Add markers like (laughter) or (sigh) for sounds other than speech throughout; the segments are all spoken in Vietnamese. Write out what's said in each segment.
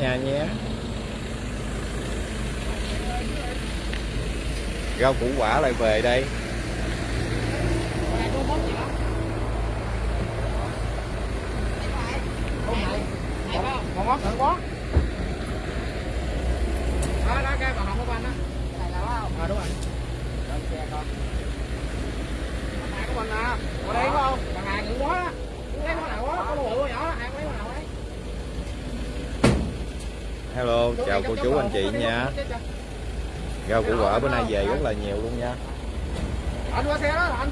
nhà nhé. Rau củ quả lại về đây. Còn quá thử quá đó đó cái bà hồng của anh á này là không à đúng rồi xe con hàng của mình à ở đây không bằng hàng nhiều quá á lấy con nào quá con bự nhỏ đó hàng lấy con nào ấy hello chào cô chú anh chị nha. Rau củ quả bữa nay về rất là nhiều luôn nha. Anh qua xe đó anh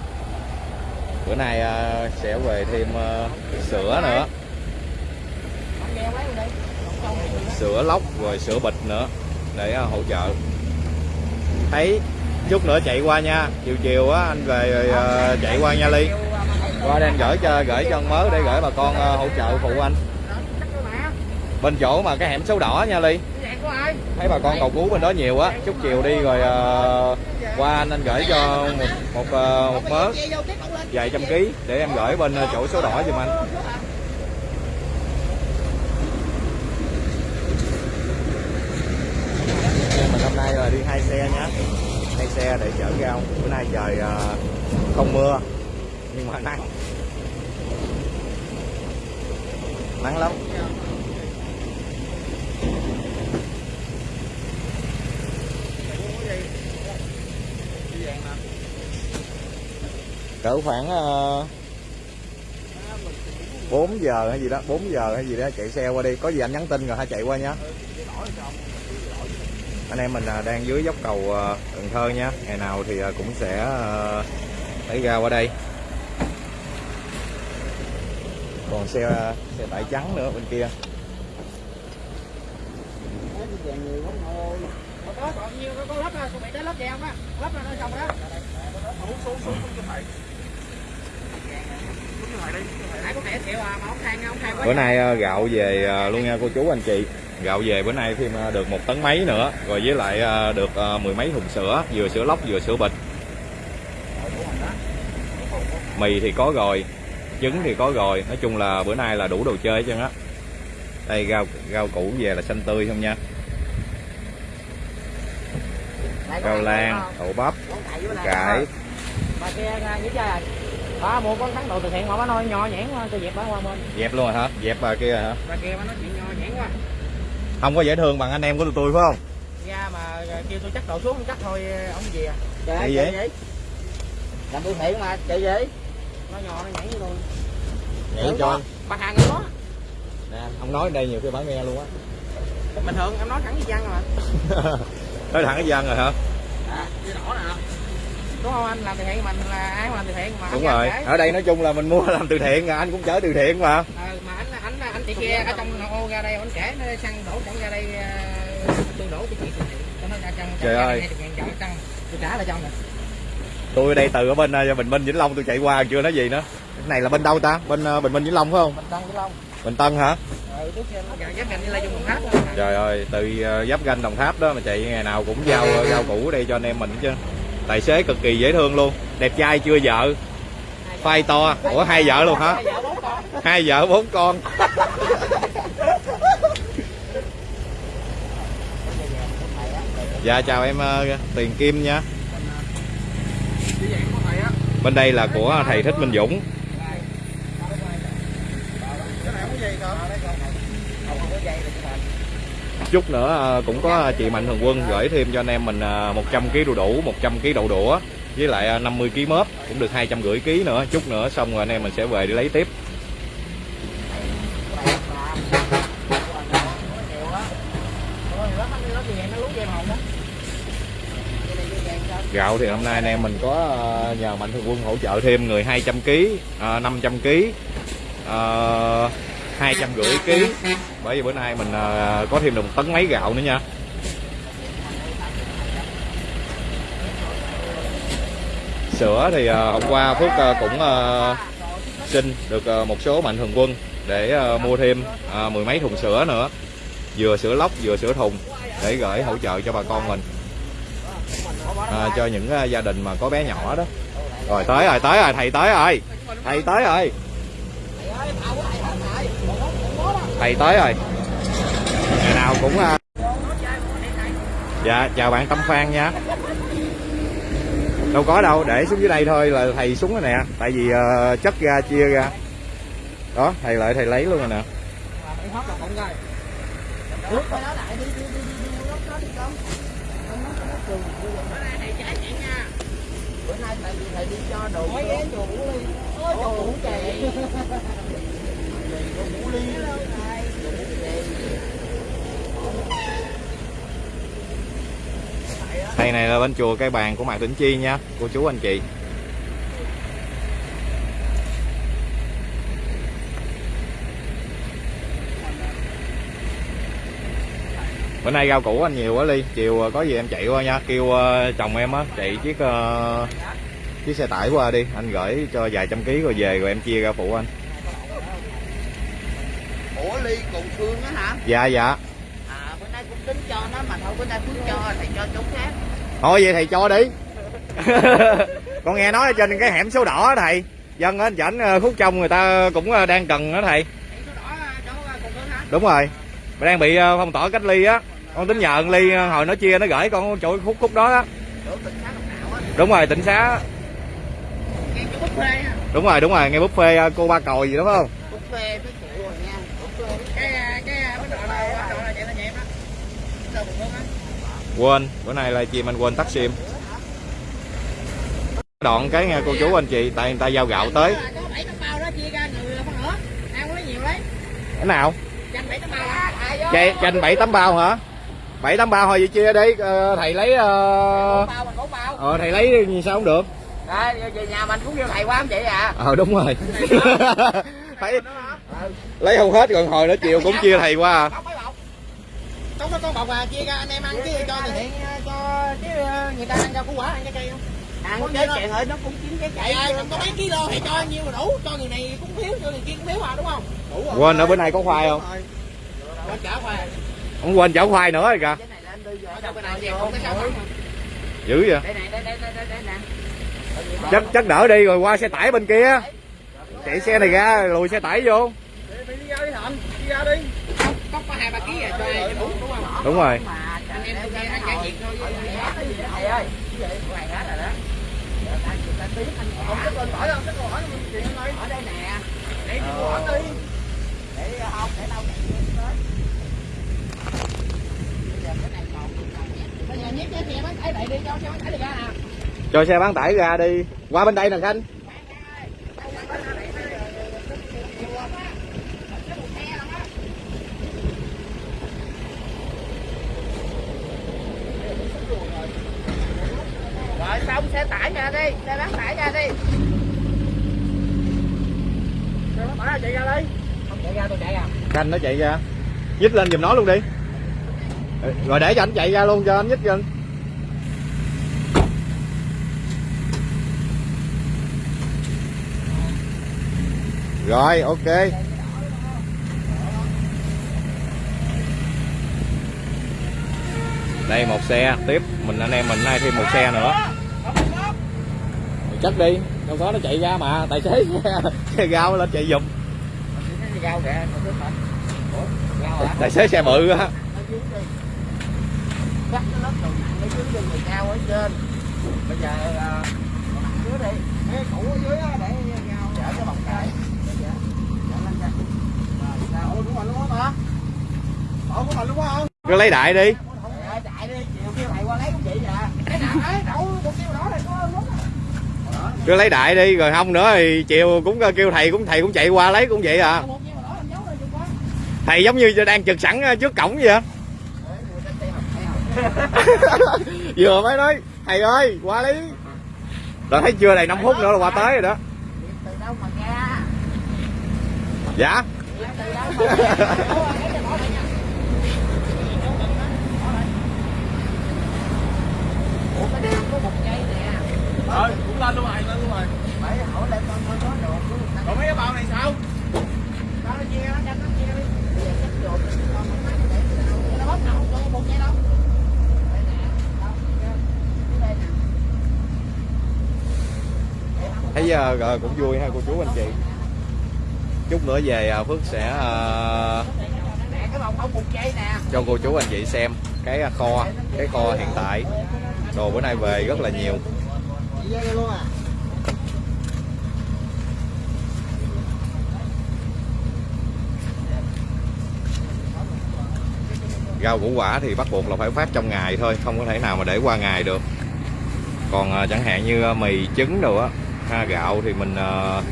bữa nay à, sẽ về thêm à, sữa nữa. Sữa lóc rồi sữa bịch nữa để à, hỗ trợ. Thấy chút nữa chạy qua nha. Chiều chiều á anh về rồi chạy qua nha ly. qua đây anh gửi cho gửi cho mớ để gửi bà con hỗ trợ phụ anh bên chỗ mà cái hẻm số đỏ nha ly. Thấy bà con cầu cứu bên đó nhiều á chút chiều đi rồi uh, qua anh anh gửi cho một một, uh, một mớ. Vài trăm ký để em gửi bên ờ, chỗ số đỏ giùm anh. Mình hôm nay là đi hai xe nhé hai xe để chở rau. Bữa nay trời uh, không mưa nhưng mà nắng. Nắng lắm. Cỡ khoảng ờ, uh, 4 giờ hay gì đó 4 giờ hay gì đó chạy xe qua đi có gì anh nhắn tin rồi hãy chạy qua nhé anh em mình à, đang dưới dốc cầu ờ, Cần Thơ nha ngày nào thì ờ, cũng sẽ lấy ra qua đây còn xe xe tải trắng nữa bên kia Có, còn nhiều, có lắp ra, chuẩn bị tới lắp đèn á. Lắp ra nó xong đó. Xuống xuống xuống triệu thầy mà ông than, ông than quá bữa nay à, gạo về à, luôn nha cô chú anh chị. Gạo về bữa nay thêm à, được một tấn mấy nữa rồi với lại được mười mấy thùng sữa vừa sữa lóc vừa sữa bịch. Mì thì có rồi trứng thì có rồi. Nói chung là bữa nay là đủ đồ chơi hết trơn á. Đây rau rau củ về là xanh tươi không nha. Rau lan đậu bắp cải à, rồi. Bà mua con thắng đồ từ thiện mà bà nói nho quá, tôi dẹp bà qua bên. dẹp luôn rồi hả dẹp bà kia hả Bà kia bà nói chuyện nho nhẽn quá. không có dễ thương bằng anh em của tụi tôi phải không Ra mà kêu tôi chắc đồ xuống chắc thôi ông gì à. Chạy vậy? Làm từ thiện mà, chạy gì? Nó nho nó nhảy với tôi. vậy cho Bà hàng người đó. nè ông nói đây nhiều khi bà nghe luôn á Bình thường em nói thẳng với dân mà. (laughs) nói thẳng cái dân rồi hả À, cái đỏ nè. Đúng không? Anh làm từ thiện mình là ai cũng làm từ thiện mà. đúng rồi. Ở đây nói chung là mình mua làm từ thiện à, anh cũng chở từ thiện mà. Ờ, mà anh anh anh chị kia ở trong ô ra đây anh kể nó xăng đổ chẳng ra đây ờ, tôi đổ cái chuyện từ thiện cho nó ra trong Trời ơi. tôi trả lại trong nè. Tôi ở đây từ ở bên à, bình minh vĩnh long tôi chạy qua chưa nói gì nữa. Cái này là bên đâu ta? Bên à, bình minh vĩnh long phải không? Mình tăng cái long. Bình tân hả? Ừ là trời ơi từ giáp ganh đồng tháp đó mà chạy ngày nào cũng giao giao củ ở đây cho anh em mình chứ tài xế cực kỳ dễ thương luôn. Đẹp trai chưa vợ? Phai to. Ủa, hai vợ luôn hả? Hai vợ, bốn con. Dạ chào em ờ, tiền kim nha. Bên đây là của thầy thích minh dũng. cái này không có dây không? không có dây là cái chút nữa à, cũng có chị mạnh thường quân gửi thêm cho anh em mình à, 100 kg đu đủ 100 kg đậu đũa với lại à, 50 kg mớp cũng được 250 kg nữa. Chút nữa xong rồi anh em mình sẽ về đi lấy tiếp. Gạo thì hôm nay anh em mình có nhờ mạnh thường quân hỗ trợ thêm người 200 kg uh, 500 kg hai trăm rưỡi ký. Bởi vì bữa nay mình ờ, có thêm được một tấn mấy gạo nữa nha. Sữa thì ờ, hôm qua phước ờ, cũng xin được một số mạnh thường quân để mua thêm mười mấy thùng sữa nữa. Vừa sữa lóc vừa sữa thùng để gửi hỗ trợ cho bà con mình. À, cho những gia đình mà có bé nhỏ đó. Rồi tới rồi tới rồi thầy tới rồi. Thầy tới rồi thầy tới rồi. Ngày nào cũng à, dạ chào bạn Tâm Phan nha. Đâu có đâu để xuống dưới đây thôi là thầy xuống rồi nè. Tại vì uh, chất ra chia ra. Đó thầy lại thầy lấy luôn rồi nè. Bữa nay tại vì thầy đi cho đồ mấy ghé chùa Ngũ Ly ôi chùa Ngũ Trì Ngũ Ly thầy này là bên chùa cây bàn của mạc tĩnh chi nha cô chú anh chị. Bữa nay rau củ anh nhiều quá ly chiều ờ, có gì em chạy qua nha. Kêu ờ, chồng em á chạy chiếc ờ, chiếc xe tải qua đi. Anh gửi cho vài trăm ký rồi về rồi em chia ra phụ anh. Ủa Ly cùng Phương á hả? Dạ dạ à bữa nay cũng tính cho nó mà thôi bữa nay Phương cho thầy cho chỗ khác. Thôi vậy thầy cho đi. (laughs) Con nghe nói ở trên cái hẻm số đỏ đó thầy. Dân ở chảnh ờ, khúc trong người ta cũng ờ, đang cần đó thầy. Phương hả? Đúng rồi. Mà đang bị ờ, phong tỏa cách ly á. Con tính nhờ ly hồi nó chia nó gửi con chỗ khúc khúc đó á. Đúng rồi tỉnh xá. Đúng rồi đúng rồi nghe buffet cô ba còi gì đúng không? Buffet với phụ rồi nha buffet cái cái bánh đậu này bánh đậu này chạy lên nhà em đó đâu cùng Phương á quên bữa nay là chim anh quên tắt sim. Đoạn cái nghe cô chú anh chị tại người ta giao gạo tới. tấm cái nào? Chanh bảy tấm bao hả? Bảy tám bao thôi vậy chia đi. Ờ, thầy lấy ờ, mình ờ thầy lấy sao không được? Về nhà mình cũng kêu thầy quá không chị à? Ờ đúng rồi. (laughs) Phải lấy không hết còn hồi nữa chiều cũng chia thầy qua. À. trong đó con bọc à chia ra anh em ăn chứ cho từ thiện cho chứ người ta ăn rau củ quả ăn trái cây không? Ăn trái cây thôi nó cũng chín trái cây à, có mấy kilo thì cho nhiêu là đủ cho người này cũng thiếu cho người kia cũng thiếu à đúng không? Đủ rồi. Quên nữa bữa nay có khoai không? quên chở khoai không quên chở khoai nữa rồi kìa. Này ở này không không dữ vậy? Đây này đây đây đây đây đây nè. Chắc chắc đỡ đi rồi qua xe tải bên kia. Chạy xe này ra lùi xe tải vô. Đi ra đi hai ba ký à cho ai cho đúng không đúng rồi anh em tôi nghe ăn trả việc thôi thầy ơi cái hết rồi đó không có tên hỏi không, cái câu hỏi mình chuyện nói Ở đây nè. Để đi mua hỏi đi. Để không, để đâu tới. Bây giờ cái này còn Bây giờ nhét cái xe bán tải đi cho xe bán tải ra nè. cho xe bán tải ra đi qua bên đây nè khanh Rồi xong xe tải ra đi, xe bán tải ra đi. Xe bán tải ra chạy ra đi. Không chạy ra, tôi chạy à. nó chạy ra. Nhích lên giùm nó luôn đi. Ờ, rồi để cho anh chạy ra luôn, cho anh nhích lên. Rồi, ok. Đây, một xe. Tiếp, mình anh em mình nay thêm một xe nữa. Chắc đi. Đâu có nó chạy ra mà, tài xế. (laughs) Xe gao lên chạy giùm. Rau kìa, tài xế xe bự á Cắt cái lớp đồ nặng ở dưới cho người cao ở trên. Bây giờ đồ nặng dưới đi. Cái cũ ở dưới á, để nhau chở cái bọc cái. Chở lên ra. Rồi, sao? Ủa, của mình luôn á mà. Ủa, của mình luôn á không? cứ lấy đại đi cứ lấy đại đi rồi không nữa thì chiều cũng kêu thầy cũng thầy cũng chạy qua lấy cũng vậy à Một kêu đó làm dấu đây chừng quá. Thầy giống như đang trực sẵn trước cổng vậy á (laughs) vừa mới nói thầy ơi qua lấy rồi thấy chưa đầy 5 phút nữa là qua tới rồi đó Từ đâu mà ra? dạ Từ đâu mà ra? Ủa, lấy cho bỏ đây nha. Ủa cái này có một cây nè. Rồi, cũng lên luôn rồi, lên luôn rồi. Phải hỏi lại con con có ta. Còn mấy cái bao này sao? Đó nó chia nó cho thấy giờ cũng vui ha, cô chú anh chị. Chút nữa về ờ, phước sẽ ờ, cho cô chú anh chị xem cái kho cái kho hiện tại. Đồ bữa nay về rất là nhiều. Rau củ quả thì bắt buộc là phải phát trong ngày thôi không có thể nào mà để qua ngày được. Còn à, chẳng hạn như à, mì trứng đồ á ha, gạo thì mình à,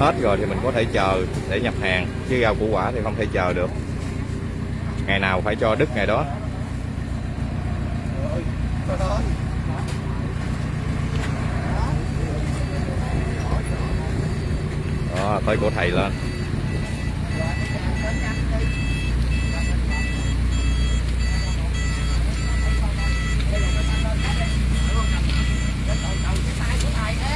hết rồi thì mình có thể chờ để nhập hàng chứ rau củ quả thì không thể chờ được. Ngày nào phải cho đứt ngày đó. Đó tới của thầy lên.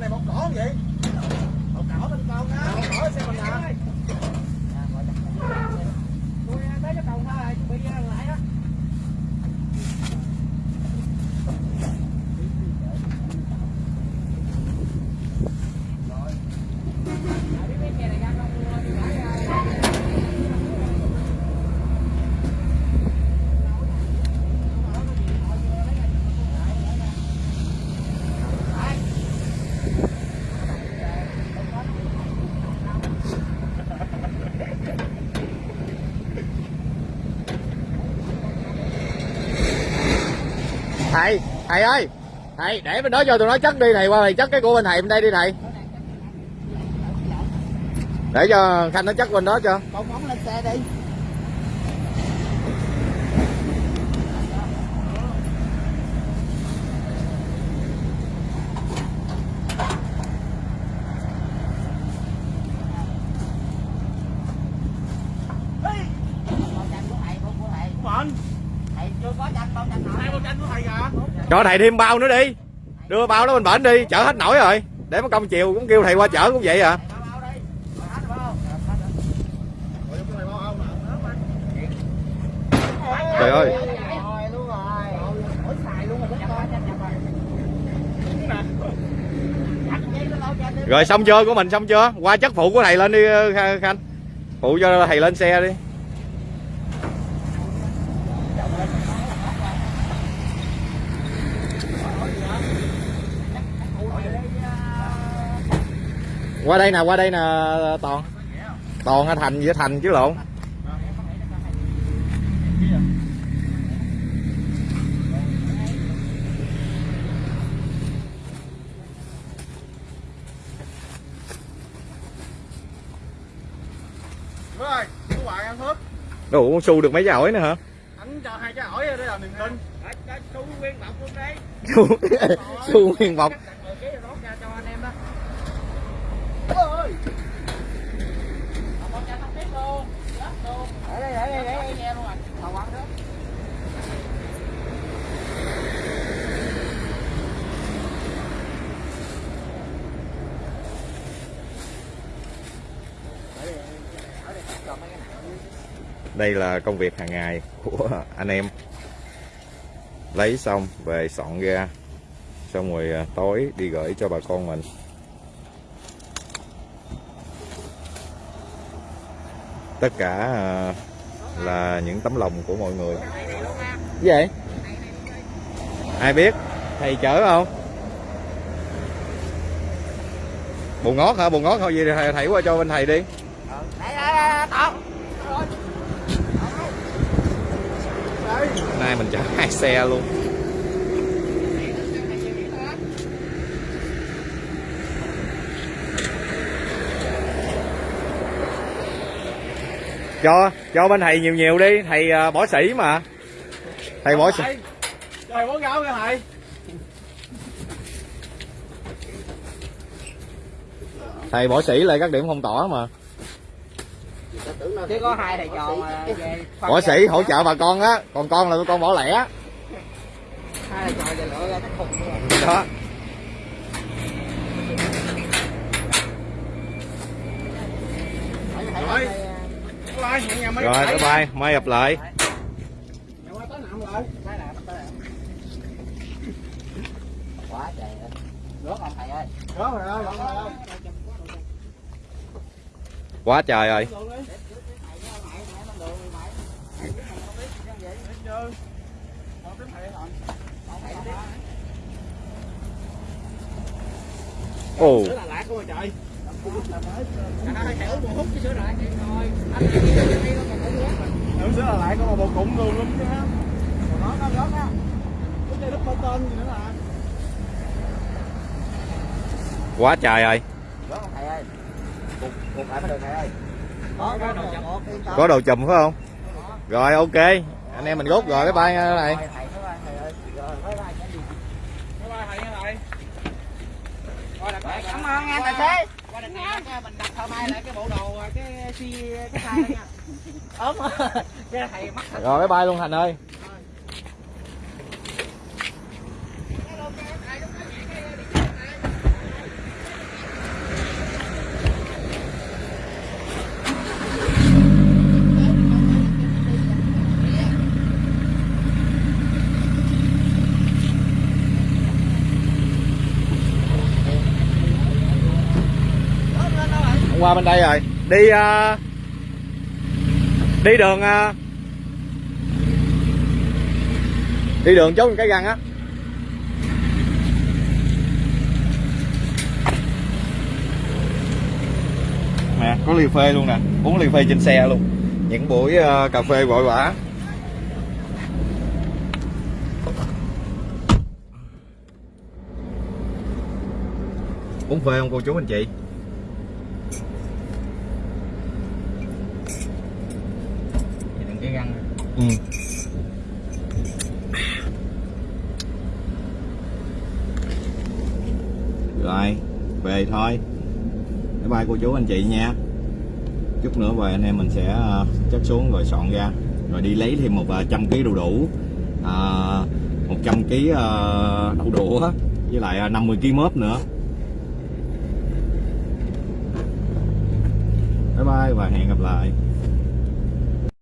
Này một cỏ không vậy một cỏ bên con á một cỏ xem mình nè tôi tới cái cầu thôi bị lại đó thầy ơi, thầy, để bên đó cho tụi nó chất đi, thầy qua thầy chất cái của bên thầy bên đây đi thầy. Để cho khanh nó chất bên đó cho. Con lên xe đi Mạnh thầy chưa có tranh bao tranh Hai bao tranh của thầy kìa cho thầy thêm bao nữa đi. Đưa bao đó bên bển đi, chở hết nổi rồi. Để mất công chiều cũng kêu thầy qua chở cũng vậy à. Trời ơi. Rồi xong chưa của mình xong chưa? Qua chất phụ của thầy lên đi khanh. Phụ cho thầy lên xe đi. Qua đây nè qua đây nè toàn. Toàn hay thành với thành chứ lộn. Rồi, của bạn ăn hết. Đủ con su được mấy trái ổi nữa hả? Anh cho hai trái ổi đây là niềm tin. Chú nguyên bọc luôn đấy. Su su nguyên bọc cái rót ra cho anh em đó ơi để đây để đây để đây nghe luôn rồi thầu ăn đó đây là công việc hàng ngày của anh em. Lấy xong về soạn ra xong rồi à, tối đi gửi cho bà con mình. Tất cả à, là những tấm lòng của mọi người. Vậy ai biết? Thầy chở không? Bù ngót hả? Bù ngót thôi gì thầy, thầy qua cho bên thầy đi. Ờ, đây tao nay mình chở hai xe luôn. Cho cho bên thầy nhiều nhiều đi. Thầy à, bỏ sĩ mà. Thầy bỏ sĩ Trời bó gạo kìa thầy. Thầy bỏ sĩ lại các điểm phong tỏa mà chứ có hai thầy trò mà về võ sĩ hỗ trợ bà con á. Còn con là con bỏ lẻ. Hai thầy trò về lựa ra cái khùng luôn. Đó. Rồi. Rồi bye bye mai gặp lại. Rớt không thầy ơi Đó rồi ơi, rồi quá trời rồi ồ cái sữa lại có một bộ cụm luôn luôn chứ ha. Còn nó nó rớt á. Cái dây đất tên gì nữa là. quá trời rồi rớt không thầy ơi có đồ chùm phải không? Rồi ok. Anh em mình rút rồi bye bye nha này thầy thầy thầy ơi. Rồi bye bye cái gì Bye bye thầy nha thầy. Rồi, cảm ơn anh tài xế qua này cái mình đặt thợ may lại cái bộ đồ cái xi cái đó nha. Ốm cái thầy mắc. Thật rồi bye bye luôn thành ơi qua bên đây rồi. Đi uh, đi đường uh, đi đường chốt cái găng á. Nè có ly phê luôn nè uống ly phê trên xe luôn. Những buổi uh, cà phê vội vã. Uống phê không cô chú anh chị? Ừ. rồi, về thôi. Bye bye cô chú, anh chị nha. Chút nữa về anh em mình sẽ à, chất xuống rồi soạn ra. Rồi đi lấy thêm một à, trăm ký đu đủ. À, một trăm ký đậu đũa với lại 50 ký mớp nữa. Bye bye và hẹn gặp lại.